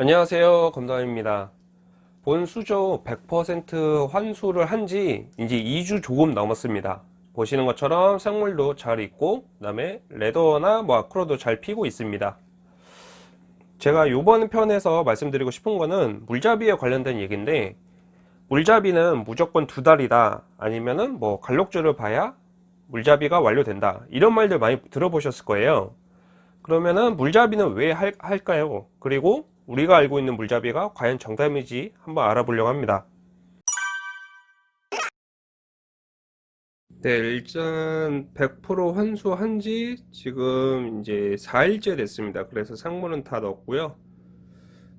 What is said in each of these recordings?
안녕하세요 검담입니다. 본 수조 100% 환수를 한지 이제 2주 조금 넘었습니다. 보시는 것처럼 생물도 잘 있고 그 다음에 레더나 뭐 아크로도 잘 피고 있습니다. 제가 이번 편에서 말씀드리고 싶은 거는 물잡이에 관련된 얘기인데 물잡이는 무조건 두 달이다. 아니면은 뭐 갈록줄을 봐야 물잡이가 완료된다. 이런 말들 많이 들어보셨을 거예요. 그러면은 물잡이는 왜 할, 할까요? 그리고 우리가 알고 있는 물잡이가 과연 정답인지 한번 알아보려고 합니다. 네 일단 100% 환수한 지 지금 이제 4일째 됐습니다. 그래서 생물은 다 넣었고요.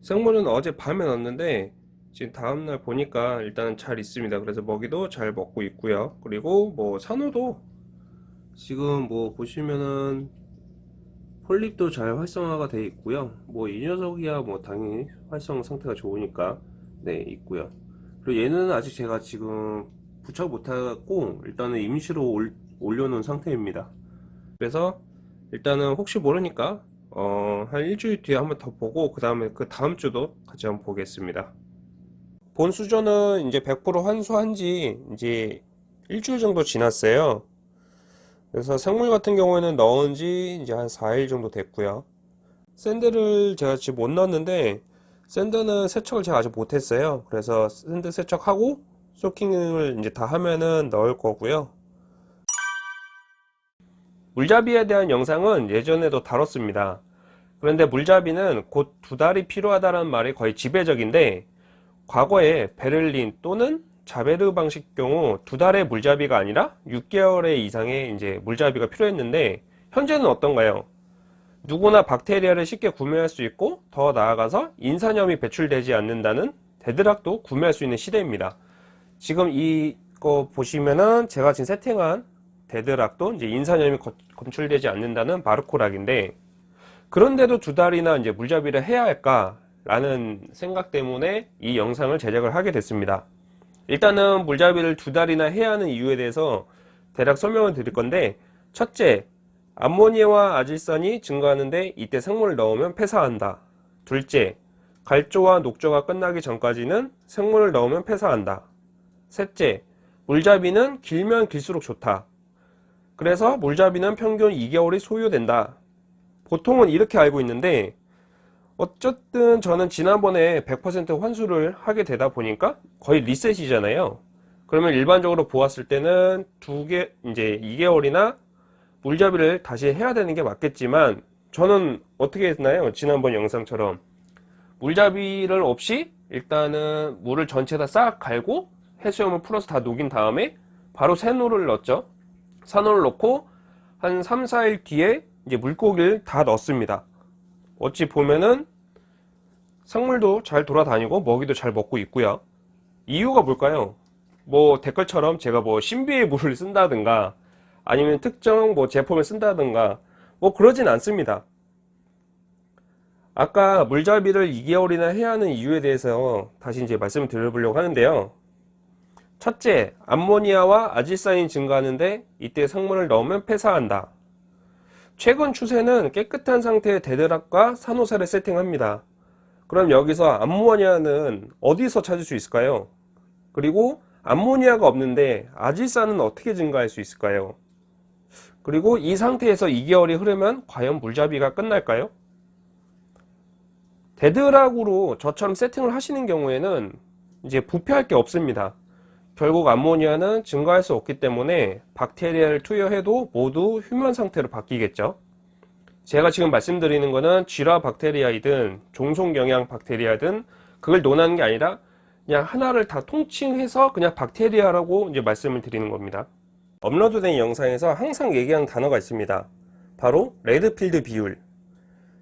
생물은 어제 밤에 넣었는데 지금 다음날 보니까 일단은 잘 있습니다. 그래서 먹이도 잘 먹고 있고요. 그리고 뭐 산호도 지금 뭐 보시면은 폴립도 잘 활성화가 되어 있고요. 뭐 이 녀석이야 뭐 당연히 활성 상태가 좋으니까 네 있고요. 그리고 얘는 아직 제가 지금 부착 못하고 일단은 임시로 올, 올려놓은 상태입니다. 그래서 일단은 혹시 모르니까 어, 한 일주일 뒤에 한번 더 보고 그 다음에 그 다음 주도 같이 한번 보겠습니다. 본 수저는 이제 100% 환수한 지 이제 일주일 정도 지났어요 그래서 생물 같은 경우에는 넣은 지 이제 한 4일 정도 됐고요. sand를 제가 지금 못 넣었는데 sand는 세척을 제가 아직 못했어요. 그래서 sand 세척하고 soaking을 이제 다 하면은 넣을 거고요. 물잡이에 대한 영상은 예전에도 다뤘습니다. 그런데 물잡이는 곧 두 달이 필요하다는 말이 거의 지배적인데 과거에 베를린 또는 자베르 방식 경우 두 달의 물잡이가 아니라 6개월의 이상의 이제 물잡이가 필요했는데 현재는 어떤가요? 누구나 박테리아를 쉽게 구매할 수 있고 더 나아가서 인산염이 배출되지 않는다는 dead rock도 구매할 수 있는 시대입니다. 지금 이거 보시면은 제가 지금 세팅한 dead rock도 이제 인산염이 검출되지 않는다는 바르코락인데 그런데도 두 달이나 이제 물잡이를 해야 할까 라는 생각 때문에 이 영상을 제작을 하게 됐습니다. 일단은 물잡이를 두 달이나 해야 하는 이유에 대해서 대략 설명을 드릴 건데 첫째 암모니아와 아질산이 증가하는데 이때 생물을 넣으면 폐사한다. 둘째 갈조와 녹조가 끝나기 전까지는 생물을 넣으면 폐사한다. 셋째 물잡이는 길면 길수록 좋다. 그래서 물잡이는 평균 2개월이 소요된다. 보통은 이렇게 알고 있는데 어쨌든 저는 지난번에 100% 환수를 하게 되다 보니까 거의 리셋이잖아요. 그러면 일반적으로 보았을 때는 두 개 이제 2개월이나 물잡이를 다시 해야 되는 게 맞겠지만 저는 어떻게 했나요? 지난번 영상처럼. 물잡이를 없이 일단은 물을 전체 다 싹 갈고 해수염을 풀어서 다 녹인 다음에 바로 새노를 넣었죠. 산호를 넣고 한 3, 4일 뒤에 이제 물고기를 다 넣습니다 어찌 보면은 생물도 잘 돌아다니고 먹이도 잘 먹고 있고요. 이유가 뭘까요? 뭐 댓글처럼 제가 뭐 신비의 물을 쓴다든가 아니면 특정 뭐 제품을 쓴다든가 뭐 그러진 않습니다. 아까 물잡이를 2개월이나 해야 하는 이유에 대해서 다시 이제 말씀을 드려보려고 하는데요. 첫째 암모니아와 아질산이 증가하는데 이때 생물을 넣으면 폐사한다 최근 추세는 깨끗한 상태의 dead rock과 산호사를 세팅합니다. 그럼 여기서 암모니아는 어디서 찾을 수 있을까요? 그리고 암모니아가 없는데 아질산은 어떻게 증가할 수 있을까요? 그리고 이 상태에서 2개월이 흐르면 과연 물잡이가 끝날까요? dead rock으로 저처럼 세팅을 하시는 경우에는 이제 부패할 게 없습니다. 결국 암모니아는 증가할 수 없기 때문에 박테리아를 투여해도 모두 휴면 상태로 바뀌겠죠. 제가 지금 말씀드리는 것은 질화 박테리아이든 종속영양 박테리아든 그걸 논하는 게 아니라 그냥 하나를 다 통칭해서 그냥 박테리아라고 이제 말씀을 드리는 겁니다. 업로드된 영상에서 항상 얘기하는 단어가 있습니다. 바로 레드필드 비율.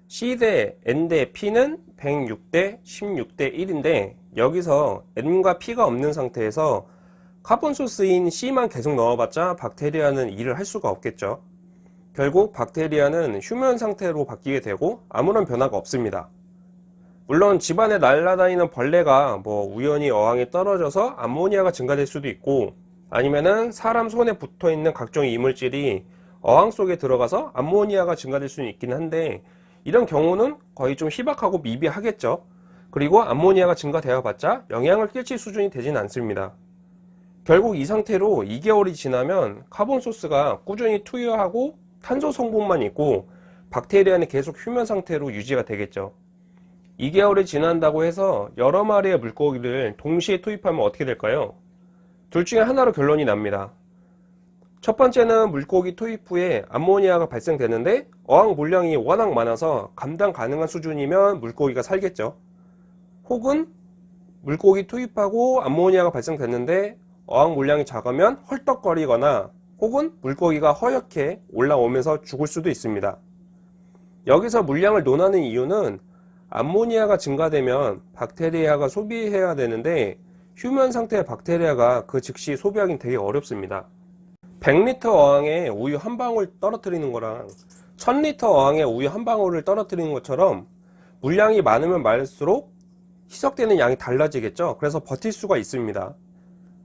C 대 N 대 P는 106대 16대 1인데 여기서 N과 P가 없는 상태에서 carbon source인 C만 계속 넣어봤자 박테리아는 일을 할 수가 없겠죠. 결국 박테리아는 휴면 상태로 바뀌게 되고 아무런 변화가 없습니다. 물론 집안에 날아다니는 벌레가 뭐 우연히 어항에 떨어져서 암모니아가 증가될 수도 있고 아니면은 사람 손에 붙어 있는 각종 이물질이 어항 속에 들어가서 암모니아가 증가될 수는 있긴 한데 이런 경우는 거의 좀 희박하고 미비하겠죠. 그리고 암모니아가 증가되어 봤자 영향을 끼칠 수준이 되진 않습니다. 결국 이 상태로 2개월이 지나면 carbon source가 꾸준히 투여하고 탄소 성분만 있고 박테리아는 계속 휴면 상태로 유지가 되겠죠. 2개월이 지난다고 해서 여러 마리의 물고기를 동시에 투입하면 어떻게 될까요? 둘 중에 하나로 결론이 납니다. 첫 번째는 물고기 투입 후에 암모니아가 발생되는데 어항 물량이 워낙 많아서 감당 가능한 수준이면 물고기가 살겠죠. 혹은 물고기 투입하고 암모니아가 발생됐는데 어항 물량이 작으면 헐떡거리거나 혹은 물고기가 허옇게 올라오면서 죽을 수도 있습니다. 여기서 물량을 논하는 이유는 암모니아가 증가되면 박테리아가 소비해야 되는데 휴면 상태의 박테리아가 그 즉시 소비하기는 되게 어렵습니다. 100리터 어항에 우유 한 방울 떨어뜨리는 거랑 1000리터 어항에 우유 한 방울을 떨어뜨리는 것처럼 물량이 많으면 많을수록 희석되는 양이 달라지겠죠. 그래서 버틸 수가 있습니다.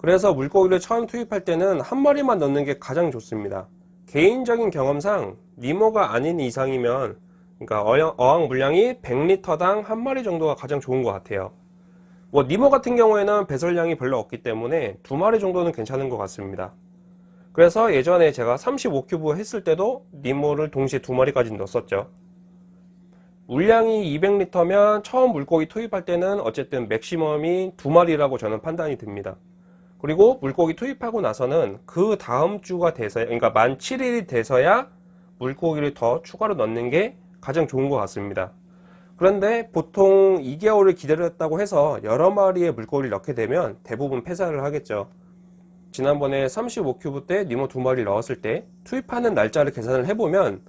그래서 물고기를 처음 투입할 때는 한 마리만 넣는 게 가장 좋습니다. 개인적인 경험상 니모가 아닌 이상이면 그러니까 어항 물량이 100리터당 한 마리 정도가 가장 좋은 것 같아요. 뭐 니모 같은 경우에는 배설량이 별로 없기 때문에 두 마리 정도는 괜찮은 것 같습니다. 그래서 예전에 제가 35큐브 했을 때도 니모를 동시에 두 마리까지 넣었었죠. 물량이 200리터면 처음 물고기 투입할 때는 어쨌든 맥시멈이 두 마리라고 저는 판단이 듭니다. 그리고 물고기 투입하고 나서는 그 다음 주가 돼서야, 그러니까 만 7일이 돼서야 물고기를 더 추가로 넣는 게 가장 좋은 것 같습니다. 그런데 보통 2개월을 기다렸다고 해서 여러 마리의 물고기를 넣게 되면 대부분 폐사를 하겠죠. 지난번에 35큐브 때 니모 두 마리를 넣었을 때 투입하는 날짜를 계산을 해보면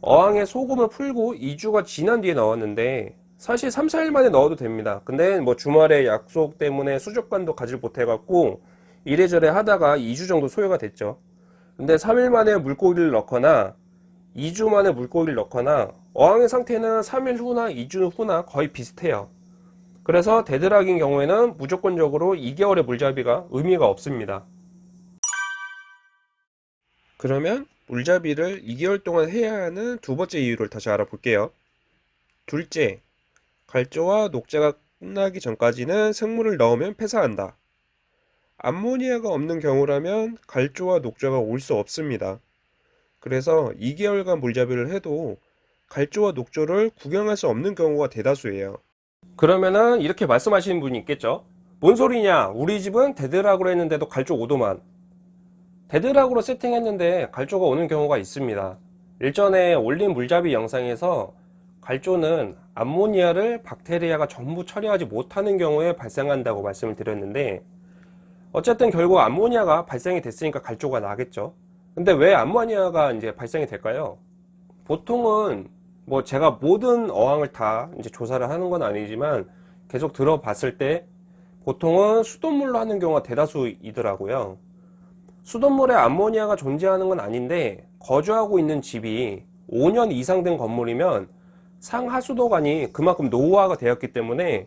어항에 소금을 풀고 2주가 지난 뒤에 넣었는데 사실 3, 4일 만에 넣어도 됩니다. 근데 뭐 주말에 약속 때문에 수족관도 가질 못해갖고 이래저래 하다가 2주 정도 소요가 됐죠. 근데 3일 만에 물고기를 넣거나 2주 만에 물고기를 넣거나 어항의 상태는 3일 후나 2주 후나 거의 비슷해요. 그래서 데드락인 경우에는 무조건적으로 2개월의 물잡이가 의미가 없습니다. 그러면 물잡이를 2개월 동안 해야 하는 두 번째 이유를 다시 알아볼게요. 둘째, 갈조와 녹조가 끝나기 전까지는 생물을 넣으면 폐사한다. 암모니아가 없는 경우라면 갈조와 녹조가 올 수 없습니다. 그래서 2개월간 물잡이를 해도 갈조와 녹조를 구경할 수 없는 경우가 대다수예요. 그러면은 이렇게 말씀하시는 분이 있겠죠. 뭔 소리냐? 우리 집은 dead rock으로 했는데도 갈조 오드만. dead rock으로 세팅했는데 갈조가 오는 경우가 있습니다. 일전에 올린 물잡이 영상에서 갈조는 암모니아를 박테리아가 전부 처리하지 못하는 경우에 발생한다고 말씀을 드렸는데 어쨌든 결국 암모니아가 발생이 됐으니까 갈조가 나겠죠. 근데 왜 암모니아가 이제 발생이 될까요? 보통은 뭐 제가 모든 어항을 다 이제 조사를 하는 건 아니지만 계속 들어봤을 때 보통은 수돗물로 하는 경우가 대다수이더라고요. 수돗물에 암모니아가 존재하는 건 아닌데 거주하고 있는 집이 5년 이상 된 건물이면 상하수도관이 그만큼 노후화가 되었기 때문에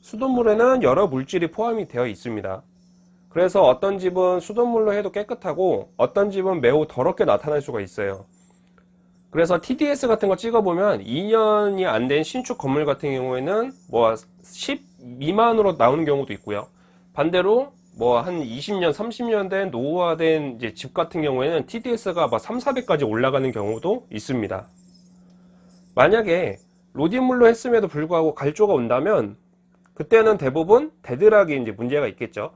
수돗물에는 여러 물질이 포함이 되어 있습니다. 그래서 어떤 집은 수돗물로 해도 깨끗하고 어떤 집은 매우 더럽게 나타날 수가 있어요. 그래서 TDS 같은 거 찍어보면 2년이 안 된 신축 건물 같은 경우에는 뭐 10 미만으로 나오는 경우도 있고요. 반대로 뭐 한 20년, 30년 된 노후화된 집 같은 경우에는 TDS가 막 3, 400까지 올라가는 경우도 있습니다. 만약에 RODI물로 했음에도 불구하고 갈조가 온다면 그때는 대부분 dead rock이 이제 문제가 있겠죠.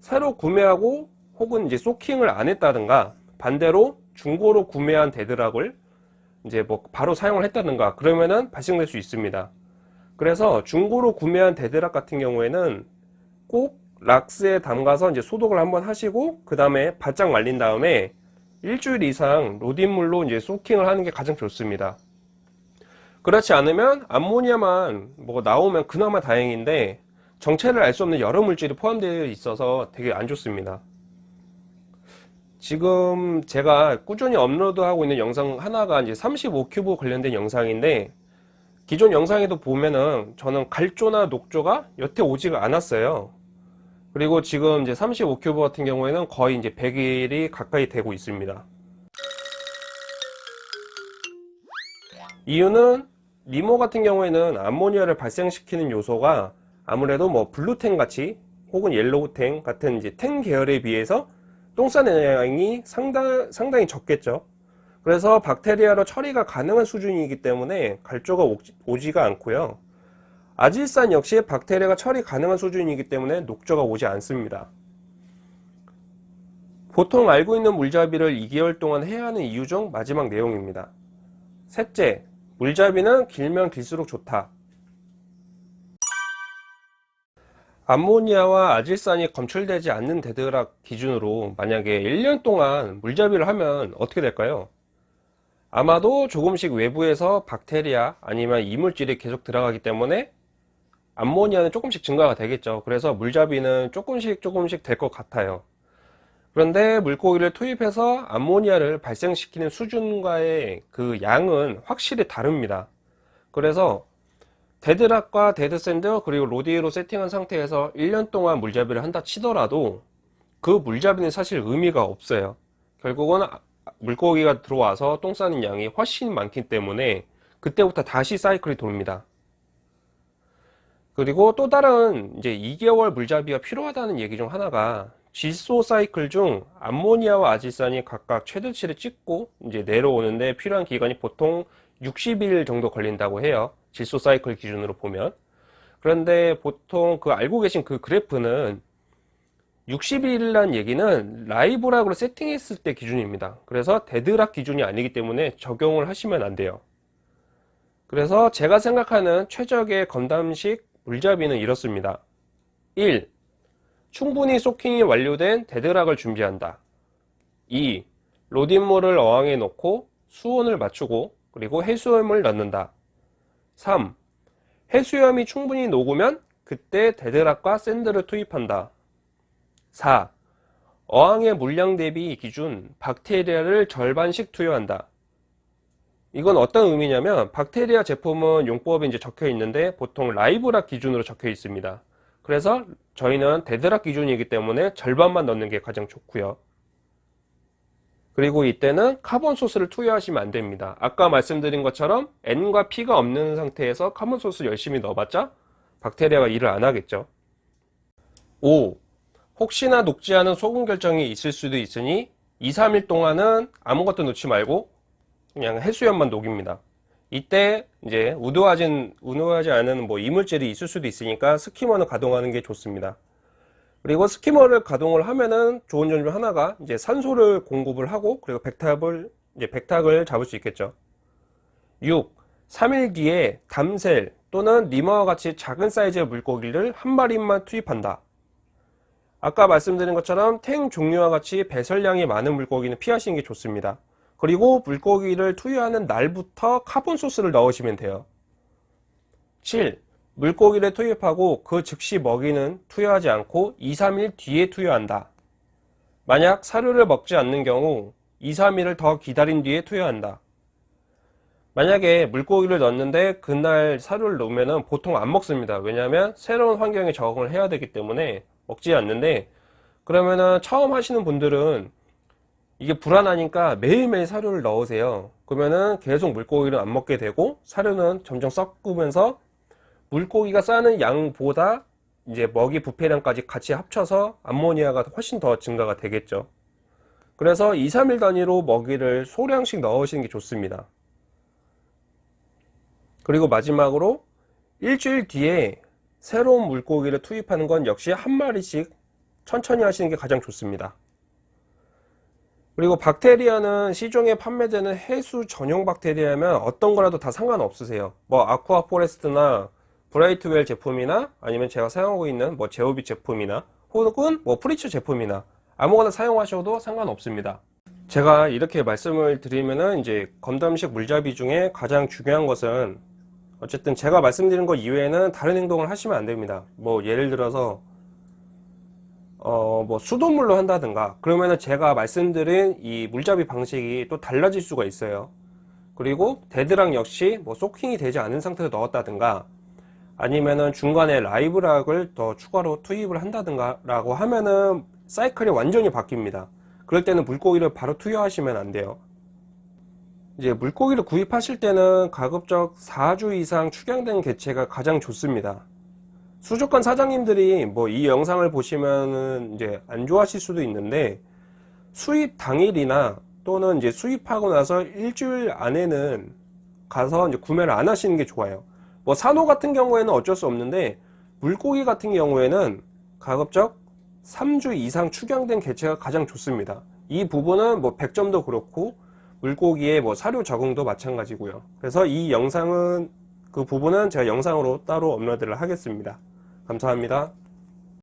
새로 구매하고 혹은 이제 soaking을 안 했다든가 반대로 중고로 구매한 dead rock을 이제 뭐 바로 사용을 했다든가 그러면은 발생될 수 있습니다. 그래서 중고로 구매한 dead rock 같은 경우에는 꼭 락스에 담가서 이제 소독을 한번 하시고 그 다음에 바짝 말린 다음에 일주일 이상 RODI물로 이제 soaking을 하는 게 가장 좋습니다. 그렇지 않으면 암모니아만 뭐 나오면 그나마 다행인데 정체를 알 수 없는 여러 물질이 포함되어 있어서 되게 안 좋습니다. 지금 제가 꾸준히 업로드하고 있는 영상 하나가 이제 35큐브 관련된 영상인데 기존 영상에도 보면은 저는 갈조나 녹조가 여태 오지가 않았어요. 그리고 지금 이제 35큐브 같은 경우에는 거의 이제 100일이 가까이 되고 있습니다. 이유는 니모 같은 경우에는 암모니아를 발생시키는 요소가 아무래도 뭐 blue tang 같이 혹은 yellow tang 같은 이제 tang 계열에 비해서 똥 싸는 양이 상당, 상당히 적겠죠. 그래서 박테리아로 처리가 가능한 수준이기 때문에 갈조가 오지가 않고요. 아질산 역시 박테리아가 처리 가능한 수준이기 때문에 녹조가 오지 않습니다. 보통 알고 있는 물잡이를 2개월 동안 해야 하는 이유 중 마지막 내용입니다. 셋째, 물잡이는 길면 길수록 좋다. 암모니아와 아질산이 검출되지 않는 dead rock 기준으로 만약에 1년 동안 물잡이를 하면 어떻게 될까요? 아마도 조금씩 외부에서 박테리아 아니면 이물질이 계속 들어가기 때문에 암모니아는 조금씩 증가가 되겠죠. 그래서 물잡이는 조금씩 조금씩 될 것 같아요. 그런데 물고기를 투입해서 암모니아를 발생시키는 수준과의 그 양은 확실히 다릅니다. 그래서 dead rock과 dead sand 그리고 RODI로 세팅한 상태에서 1년 동안 물잡이를 한다 치더라도 그 물잡이는 사실 의미가 없어요. 결국은 아, 물고기가 들어와서 똥 싸는 양이 훨씬 많기 때문에 그때부터 다시 사이클이 돕니다. 그리고 또 다른 이제 2개월 물잡이가 필요하다는 얘기 중 하나가 질소 사이클 중 암모니아와 아질산이 각각 최대치를 찍고 이제 내려오는데 필요한 기간이 보통 60일 정도 걸린다고 해요. 질소 사이클 기준으로 보면. 그런데 보통 그 알고 계신 그 그래프는 60일이라는 얘기는 live rock으로 세팅했을 때 기준입니다. 그래서 dead rock 기준이 아니기 때문에 적용을 하시면 안 돼요. 그래서 제가 생각하는 최적의 건담식 물잡이는 이렇습니다. 1. 충분히 soaking이 완료된 dead rock을 준비한다. 2. RODI물을 어항에 넣고 수온을 맞추고 그리고 해수염을 넣는다. 3. 해수염이 충분히 녹으면 그때 dead rock과 sand를 투입한다. 4. 어항의 물량 대비 기준 박테리아를 절반씩 투여한다. 이건 어떤 의미냐면 박테리아 제품은 용법에 이제 적혀 있는데 보통 live rock 기준으로 적혀 있습니다. 그래서 저희는 dead rock 기준이기 때문에 절반만 넣는 게 가장 좋고요. 그리고 이때는 carbon source를 투여하시면 안 됩니다. 아까 말씀드린 것처럼 N과 P가 없는 상태에서 carbon source 열심히 넣어봤자 박테리아가 일을 안 하겠죠. 5. 혹시나 녹지 않은 소금 결정이 있을 수도 있으니 2, 3일 동안은 아무것도 넣지 말고 그냥 해수염만 녹입니다 이때 이제 우도하진 우도하지 않은 뭐 이물질이 있을 수도 있으니까 skimmer는 가동하는 게 좋습니다. 그리고 skimmer를 가동을 하면은 좋은 점 중 하나가 이제 산소를 공급을 하고 그리고 백탁을 이제 백탁을 잡을 수 있겠죠. 6. 3일 뒤에 damsel 또는 니모와 같이 작은 사이즈의 물고기를 한 마리만 투입한다. 아까 말씀드린 것처럼 tang 종류와 같이 배설량이 많은 물고기는 피하시는 게 좋습니다. 그리고 물고기를 투여하는 날부터 carbon source를 넣으시면 돼요. 7. 물고기를 투입하고 그 즉시 먹이는 투여하지 않고 2, 3일 뒤에 투여한다. 만약 사료를 먹지 않는 경우 2, 3일을 더 기다린 뒤에 투여한다. 만약에 물고기를 넣었는데 그날 사료를 넣으면 보통 안 먹습니다. 왜냐하면 새로운 환경에 적응을 해야 되기 때문에 먹지 않는데 그러면은 처음 하시는 분들은 이게 불안하니까 매일매일 사료를 넣으세요. 그러면은 계속 물고기를 안 먹게 되고 사료는 점점 섞으면서 물고기가 싸는 양보다 이제 먹이 부패량까지 같이 합쳐서 암모니아가 훨씬 더 증가가 되겠죠. 그래서 2, 3일 단위로 먹이를 소량씩 넣으시는 게 좋습니다. 그리고 마지막으로 일주일 뒤에 새로운 물고기를 투입하는 건 역시 한 마리씩 천천히 하시는 게 가장 좋습니다 그리고 박테리아는 시중에 판매되는 해수 전용 박테리아면 어떤 거라도 다 상관없으세요. 뭐 아쿠아 포레스트나 브라이트웰 제품이나 아니면 제가 사용하고 있는 뭐 제오비 제품이나 혹은 뭐 프리츠 제품이나 아무거나 사용하셔도 상관없습니다. 제가 이렇게 말씀을 드리면은 이제 건담식 물잡이 중에 가장 중요한 것은 어쨌든 제가 말씀드린 것 이외에는 다른 행동을 하시면 안 됩니다. 뭐 예를 들어서 어, 뭐 수돗물로 한다든가. 그러면은 제가 말씀드린 이 물잡이 방식이 또 달라질 수가 있어요. 그리고 dead rock 역시 뭐 soaking이 되지 않은 상태로 넣었다든가 아니면은 중간에 live rock을 더 추가로 투입을 한다든가 라고 하면은 사이클이 완전히 바뀝니다. 그럴 때는 물고기를 바로 투여하시면 안 돼요. 이제 물고기를 구입하실 때는 가급적 4주 이상 축양된 개체가 가장 좋습니다. 수족관 사장님들이 뭐 이 영상을 보시면은 이제 안 좋아하실 수도 있는데 수입 당일이나 또는 이제 수입하고 나서 일주일 안에는 가서 이제 구매를 안 하시는 게 좋아요. 뭐 산호 같은 경우에는 어쩔 수 없는데 물고기 같은 경우에는 가급적 3주 이상 축양된 개체가 가장 좋습니다. 이 부분은 뭐 100점도 그렇고 물고기의 뭐 사료 적응도 마찬가지고요. 그래서 이 영상은 그 부분은 제가 영상으로 따로 업로드를 하겠습니다. 감사합니다.